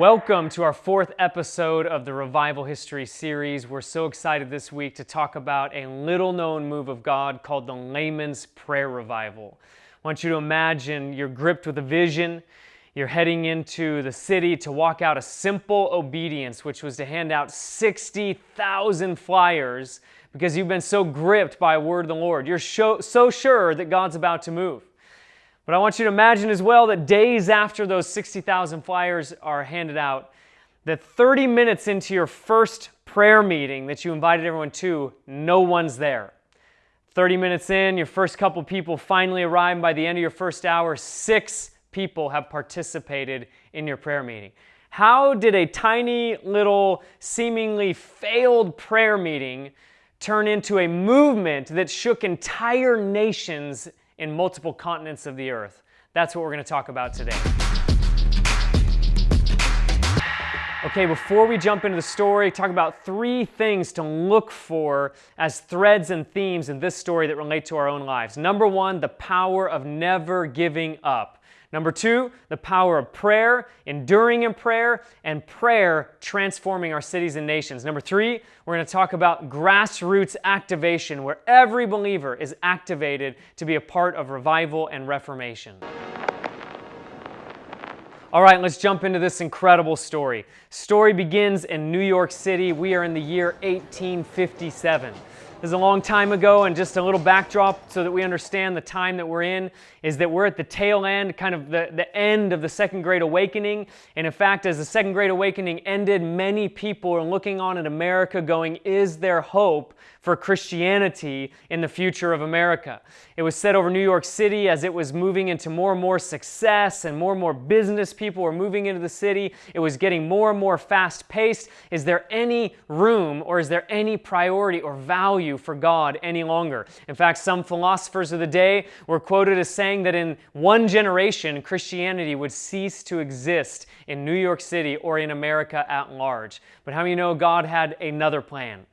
Welcome to our fourth episode of the Revival History series. We're so excited this week to talk about a little known move of God called the Layman's Prayer Revival. I want you to imagine you're gripped with a vision. You're heading into the city to walk out a simple obedience, which was to hand out 60,000 flyers because you've been so gripped by a word of the Lord. You're so, so sure that God's about to move. But I want you to imagine as well that days after those 60,000 flyers are handed out, that 30 minutes into your first prayer meeting that you invited everyone to, no one's there. 30 minutes in, your first couple people finally arrive. By the end of your first hour, six people have participated in your prayer meeting. How did a tiny little, seemingly failed prayer meeting turn into a movement that shook entire nations in multiple continents of the earth. That's what we're going to talk about today. Okay, before we jump into the story, talk about three things to look for as threads and themes in this story that relate to our own lives. Number one, the power of never giving up. Number two, the power of prayer, enduring in prayer, and prayer transforming our cities and nations. Number three, we're going to talk about grassroots activation, where every believer is activated to be a part of revival and reformation. All right, let's jump into this incredible story. Story begins in New York City. We are in the year 1857. This is a long time ago, and just a little backdrop so that we understand the time that we're in is that we're at the tail end, kind of the, the end of the Second Great Awakening. And in fact, as the Second Great Awakening ended, many people are looking on at America going, Is there hope for Christianity in the future of America? It was said over New York City as it was moving into more and more success and more and more business people were moving into the city. It was getting more and more fast paced. Is there any room or is there any priority or value for God any longer? In fact, some philosophers of the day were quoted as saying, that in one generation, Christianity would cease to exist in New York City or in America at large. But how many know God had another plan?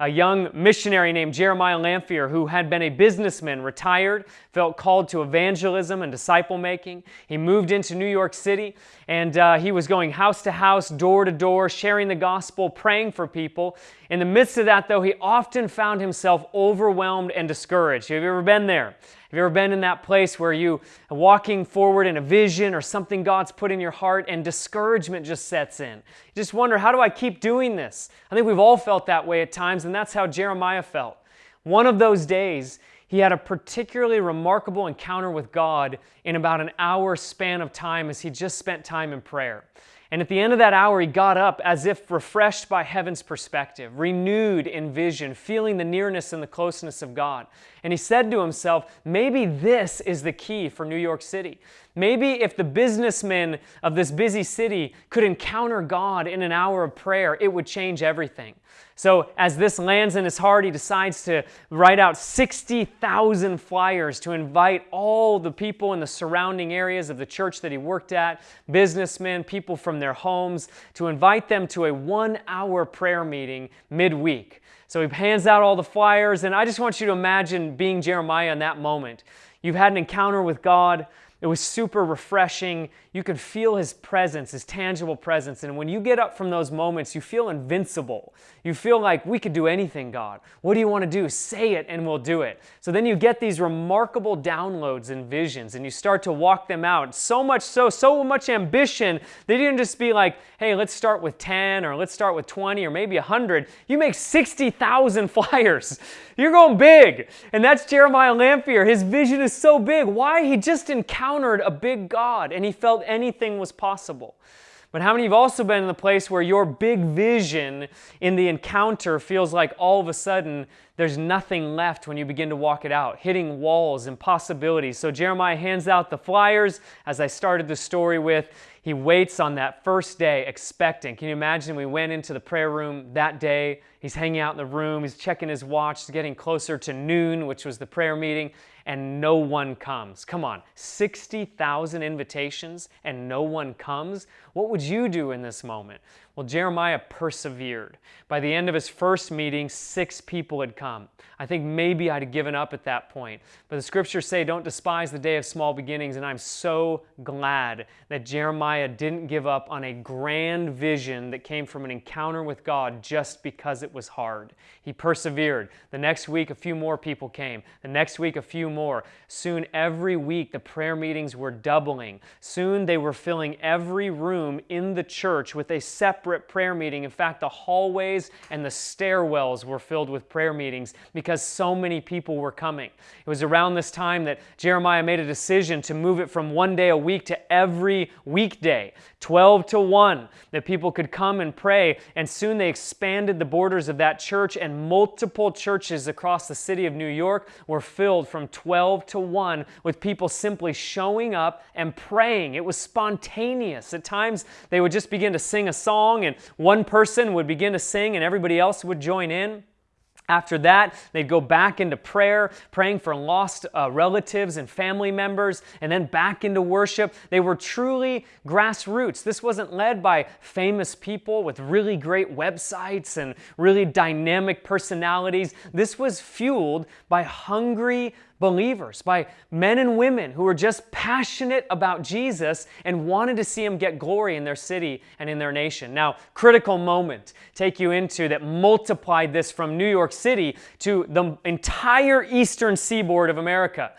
a young missionary named Jeremiah Lanphier, who had been a businessman, retired, felt called to evangelism and disciple making. He moved into New York City and uh, he was going house to house, door to door, sharing the gospel, praying for people. In the midst of that, though, he often found himself overwhelmed and discouraged. Have you ever been there? Have you ever been in that place where you are walking forward in a vision or something God's put in your heart and discouragement just sets in? You just wonder, how do I keep doing this? I think we've all felt that way at times, and that's how Jeremiah felt. One of those days, he had a particularly remarkable encounter with God in about an hour span of time as he just spent time in prayer. And at the end of that hour, he got up as if refreshed by heaven's perspective, renewed in vision, feeling the nearness and the closeness of God. And he said to himself, maybe this is the key for New York City. Maybe if the businessmen of this busy city could encounter God in an hour of prayer, it would change everything. So, as this lands in his heart, he decides to write out 60,000 flyers to invite all the people in the surrounding areas of the church that he worked at, businessmen, people from their homes, to invite them to a one hour prayer meeting midweek. So, he hands out all the flyers, and I just want you to imagine being Jeremiah in that moment. You've had an encounter with God. It was super refreshing. You could feel his presence, his tangible presence. And when you get up from those moments, you feel invincible. You feel like we could do anything, God. What do you want to do? Say it and we'll do it. So then you get these remarkable downloads and visions and you start to walk them out. So much so, so much ambition. They didn't just be like, hey, let's start with 10 or let's start with 20 or maybe 100. You make 60,000 flyers. You're going big. And that's Jeremiah Lanphier. His vision is so big. Why? He just encountered a big God and he felt anything was possible. But how many have also been in the place where your big vision in the encounter feels like all of a sudden there's nothing left when you begin to walk it out, hitting walls, impossibilities? So Jeremiah hands out the flyers, as I started the story with. He waits on that first day expecting. Can you imagine? We went into the prayer room that day He's hanging out in the room, he's checking his watch, getting closer to noon, which was the prayer meeting, and no one comes. Come on, 60,000 invitations and no one comes? What would you do in this moment? Well, Jeremiah persevered. By the end of his first meeting, six people had come. I think maybe I'd given up at that point. But the scriptures say, Don't despise the day of small beginnings. And I'm so glad that Jeremiah didn't give up on a grand vision that came from an encounter with God just because it was hard. He persevered. The next week, a few more people came. The next week, a few more. Soon, every week, the prayer meetings were doubling. Soon, they were filling every room in the church with a separate prayer meeting. In fact, the hallways and the stairwells were filled with prayer meetings because so many people were coming. It was around this time that Jeremiah made a decision to move it from one day a week to every weekday, 12 to 1, that people could come and pray. And soon they expanded the borders of that church, and multiple churches across the city of New York were filled from 12 to 1 with people simply showing up and praying. It was spontaneous. At times, they would just begin to sing a song, and one person would begin to sing, and everybody else would join in. After that, they'd go back into prayer, praying for lost uh, relatives and family members, and then back into worship. They were truly grassroots. This wasn't led by famous people with really great websites and really dynamic personalities. This was fueled by hungry believers, by men and women who were just passionate about Jesus and wanted to see him get glory in their city and in their nation. Now, critical moment take you into that multiplied this from New York City to the entire eastern seaboard of America.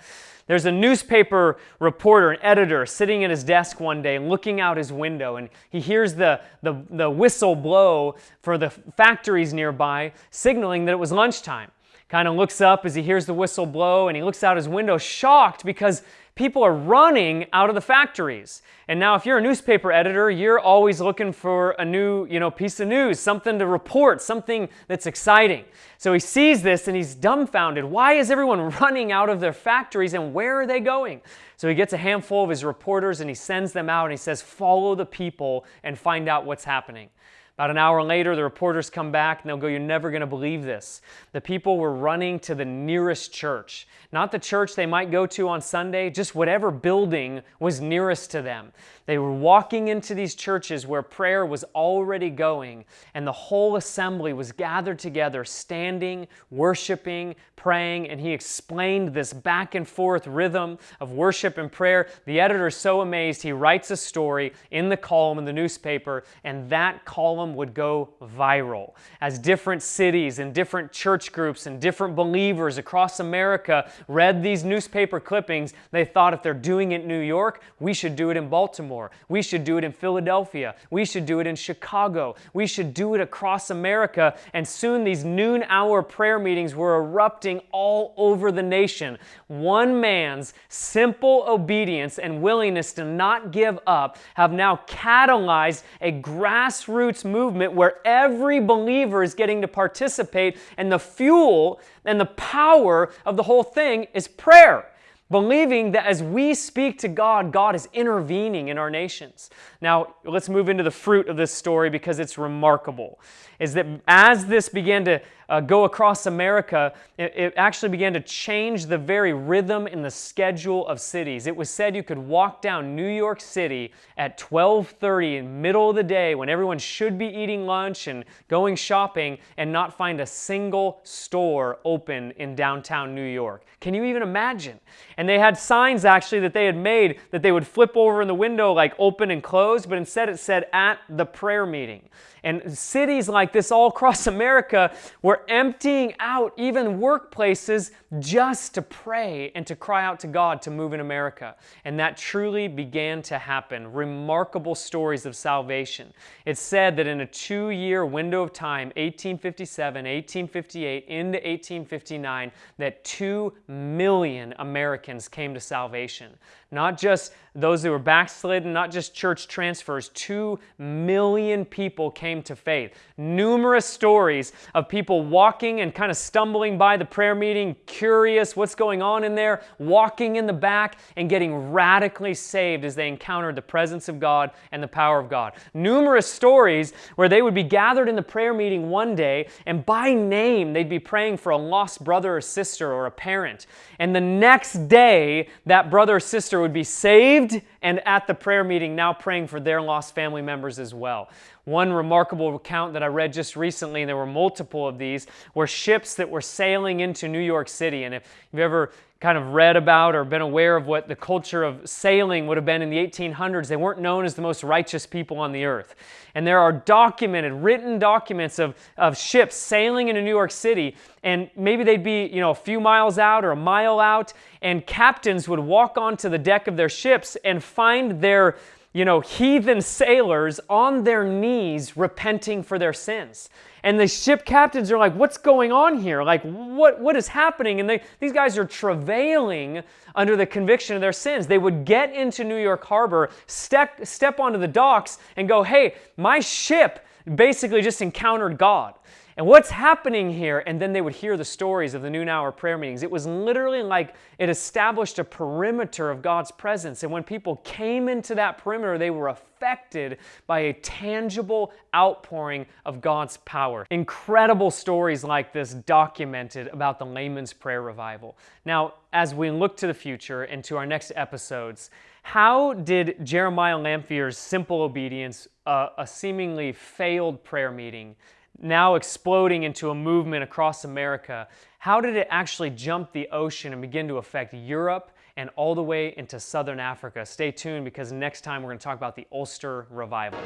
There's a newspaper reporter, an editor, sitting at his desk one day looking out his window, and he hears the, the, the whistle blow for the factories nearby, signaling that it was lunchtime kind of looks up as he hears the whistle blow and he looks out his window shocked because people are running out of the factories. And now if you're a newspaper editor, you're always looking for a new, you know, piece of news, something to report, something that's exciting. So he sees this and he's dumbfounded. Why is everyone running out of their factories and where are they going? So he gets a handful of his reporters and he sends them out and he says, "Follow the people and find out what's happening." About an hour later, the reporters come back and they'll go, You're never going to believe this. The people were running to the nearest church, not the church they might go to on Sunday, just whatever building was nearest to them. They were walking into these churches where prayer was already going, and the whole assembly was gathered together, standing, worshiping, praying, and he explained this back and forth rhythm of worship and prayer. The editor is so amazed, he writes a story in the column in the newspaper, and that column would go viral. As different cities and different church groups and different believers across America read these newspaper clippings, they thought if they're doing it in New York, we should do it in Baltimore. We should do it in Philadelphia. We should do it in Chicago. We should do it across America. And soon these noon hour prayer meetings were erupting all over the nation. One man's simple obedience and willingness to not give up have now catalyzed a grassroots movement where every believer is getting to participate, and the fuel and the power of the whole thing is prayer believing that as we speak to God, God is intervening in our nations. Now, let's move into the fruit of this story because it's remarkable. Is that as this began to uh, go across America, it, it, actually began to change the very rhythm and the schedule of cities. It was said you could walk down New York City at 12:30 in the middle of the day when everyone should be eating lunch and going shopping and not find a single store open in downtown New York. Can you even imagine? And they had signs actually that they had made that they would flip over in the window like open and closed, but instead it said at the prayer meeting. And cities like this all across America were emptying out even workplaces just to pray and to cry out to God to move in America. And that truly began to happen. Remarkable stories of salvation. It's said that in a two year window of time, 1857, 1858, into 1859, that 2 million Americans came to salvation. Not just those who were backslidden, not just church transfers. Two million people came to faith. Numerous stories of people walking and kind of stumbling by the prayer meeting, curious what's going on in there, walking in the back and getting radically saved as they encountered the presence of God and the power of God. Numerous stories where they would be gathered in the prayer meeting one day and by name they'd be praying for a lost brother or sister or a parent. And the next day, that brother or sister would be saved and at the prayer meeting now praying for their lost family members as well. One remarkable account that I read just recently, and there were multiple of these, were ships that were sailing into New York City. And if you've ever kind of read about or been aware of what the culture of sailing would have been in the 1800s, they weren't known as the most righteous people on the earth. And there are documented, written documents of, of ships sailing into New York City, and maybe they'd be, you know, a few miles out or a mile out, and captains would walk onto the deck of their ships and find their you know, heathen sailors on their knees repenting for their sins. And the ship captains are like, what's going on here? Like, what, what is happening? And they, these guys are travailing under the conviction of their sins. They would get into New York Harbor, step, step onto the docks, and go, hey, my ship basically just encountered God. And what's happening here? And then they would hear the stories of the noon hour prayer meetings. It was literally like it established a perimeter of God's presence. And when people came into that perimeter, they were affected by a tangible outpouring of God's power. Incredible stories like this documented about the layman's prayer revival. Now, as we look to the future and to our next episodes, how did Jeremiah Lanphier's simple obedience, uh, a seemingly failed prayer meeting, now exploding into a movement across America, how did it actually jump the ocean and begin to affect Europe and all the way into southern Africa? Stay tuned because next time we're going to talk about the Ulster Revival.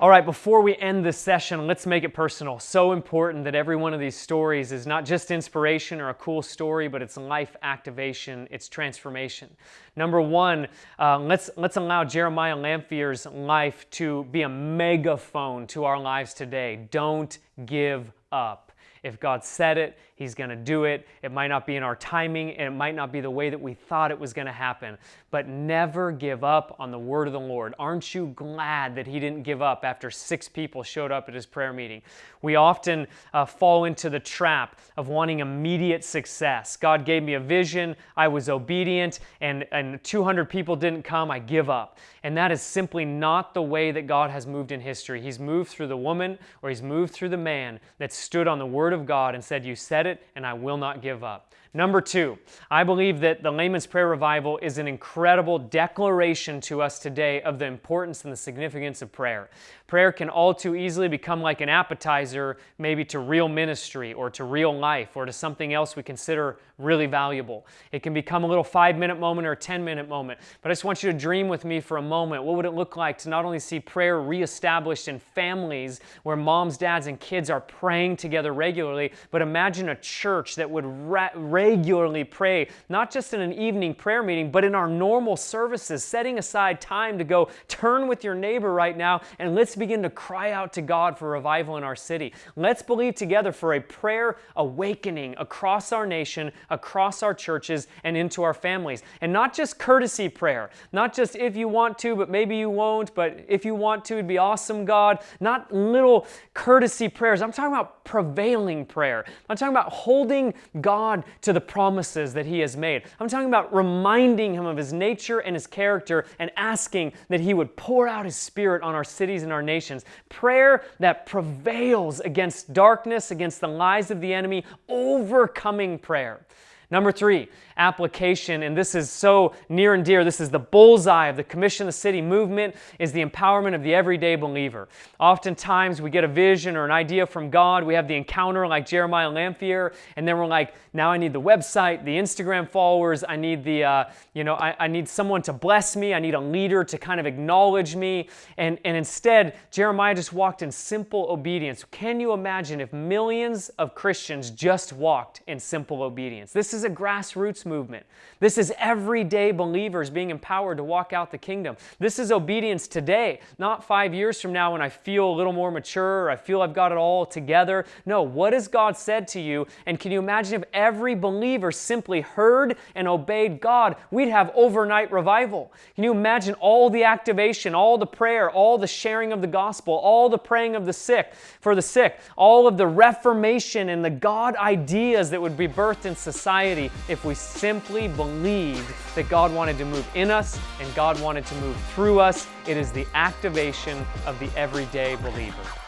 All right, before we end this session, let's make it personal. So important that every one of these stories is not just inspiration or a cool story, but it's life activation, it's transformation. Number one, uh, let's, let's allow Jeremiah Lanphier's life to be a megaphone to our lives today. Don't give up. If God said it, He's going to do it. It might not be in our timing, and it might not be the way that we thought it was going to happen. But never give up on the word of the Lord. Aren't you glad that He didn't give up after six people showed up at His prayer meeting? We often uh, fall into the trap of wanting immediate success. God gave me a vision, I was obedient, and, and 200 people didn't come, I give up. And that is simply not the way that God has moved in history. He's moved through the woman or He's moved through the man that stood on the Word of God and said, You said it, and I will not give up. Number two, I believe that the Layman's Prayer Revival is an incredible declaration to us today of the importance and the significance of prayer. Prayer can all too easily become like an appetizer, maybe to real ministry or to real life or to something else we consider really valuable. It can become a little five minute moment or a 10 minute moment. But I just want you to dream with me for a moment. What would it look like to not only see prayer reestablished in families where moms, dads, and kids are praying together regularly, but imagine a church that would regularly pray, not just in an evening prayer meeting, but in our normal services, setting aside time to go turn with your neighbor right now and let's begin to cry out to God for revival in our city. Let's believe together for a prayer awakening across our nation, across our churches, and into our families. And not just courtesy prayer, not just if you want to, but maybe you won't, but if you want to, it'd be awesome, God. Not little courtesy prayers. I'm talking about prevailing prayer. I'm talking about holding God to the promises that He has made. I'm talking about reminding Him of His nature and His character and asking that He would pour out His Spirit on our cities and our nations. Prayer that prevails against darkness, against the lies of the enemy, overcoming prayer. Number three, application, and this is so near and dear. This is the bullseye of the Commission of the City movement, is the empowerment of the everyday believer. Oftentimes we get a vision or an idea from God. We have the encounter like Jeremiah Lanphier, and then we're like, now I need the website, the Instagram followers. I need the, uh, you know, I, I need someone to bless me. I need a leader to kind of acknowledge me. And, and instead, Jeremiah just walked in simple obedience. Can you imagine if millions of Christians just walked in simple obedience? This is a grassroots movement. This is everyday believers being empowered to walk out the kingdom. This is obedience today, not five years from now when I feel a little more mature I feel I've got it all together. No, what has God said to you? And can you imagine if every believer simply heard and obeyed God? We'd have overnight revival. Can you imagine all the activation, all the prayer, all the sharing of the gospel, all the praying of the sick for the sick, all of the reformation and the God ideas that would be birthed in society if we simply believed that God wanted to move in us and God wanted to move through us. It is the activation of the everyday believer.